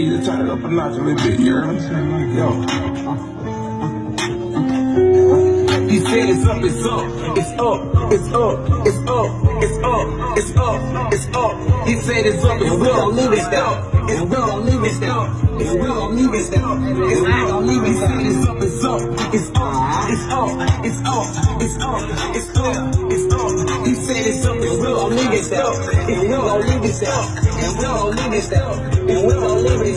you just turn it up a notch a little bit, you heard me? Yo. He said it's up, it's up, it's up, it's up, it's up, it's up, it's up, it's up. He said it's up, it's up, we gon' leave it up, and we gon' leave it up, and we gon' leave it up, and we gon' leave it up. It's up, it's up, it's up, it's up, it's up, it's up, it's up, it's up. He said it's up, and we gon' leave it up, and we gon' leave it up, and we gon' leave it up, and we gon' leave it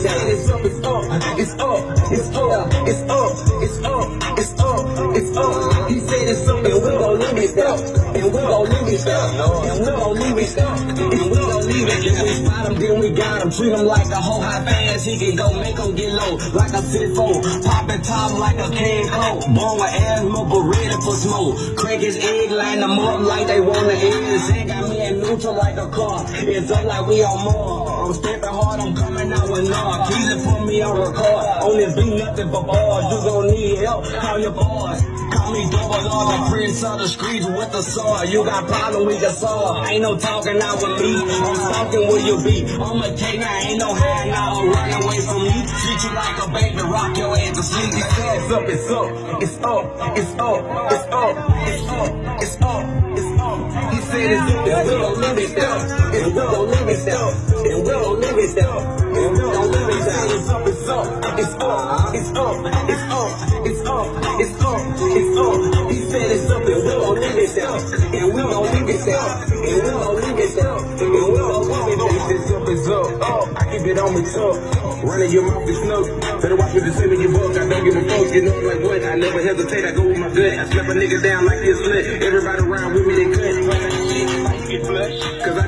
it's up, it's up, it's up, it's up, it's up, it's up. He said it's up, and we gon' leave it up, and we gon' leave it up, and we gon' leave it up, and we gon' leave it. If we spot him, then we got him. Treat him like a whole high fast. He can go make him get low like a sitfo. Popping top like a can coat. Born with asthma, but ready for smoke. Crack his egg, line them up like they end. This ain't got me like a car. It's up like we on more. I'm stepping hard, I'm coming out with knock. Easy put me on record. On this beat, nothing but bars. You gon' need help, call your boys. Call me double R, the prince of the streets with the sword. You got problem, we can solve. Ain't no talking out with me. I'm stalking where you be. I'm a king, I ain't no hang out. Run away from me. Treat you like a baby, rock your ass to sleep. It's up, it's up, it's up, it's up, it's up, it's up, it's up, it's up. He said it's up, it's we gon' live it down. And we gon' live it down. And we gon' live it down. And we gon' live it down. It's up, it's up, it's up, it's up, it's up, it's up, it's up, it's up. He said it's up, and we gon' live it down. And we gon' live it down. And we gon' live it down. And we gon' live it down. It's up, it's up. Oh, I keep it on me tough. Running your mouth is snow. Better watch what you say when you buck. I don't give a fuck. You know like what? I never hesitate. I go with my gut. I slap a nigga down like this slut. Everybody around with me, they.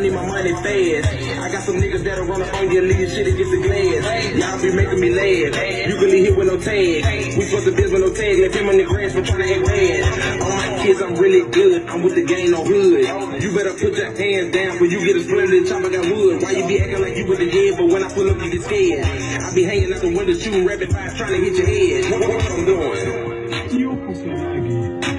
I my money fast. I got some niggas that'll run up on you and leave shit against the glass. Y'all be making me laugh. You really hit with no tag. We supposed to biz with no tag. Left him on the grass for trying to act rad. On my kids, I'm really good. I'm with the gang on hood. You better put your hands down before you get a splinter. Chopper got wood. Why you be acting like you with the head? But when I pull up, you get scared. I be hanging out the window shooting rapid fire trying to hit your head. What I'm doing? Io posso andare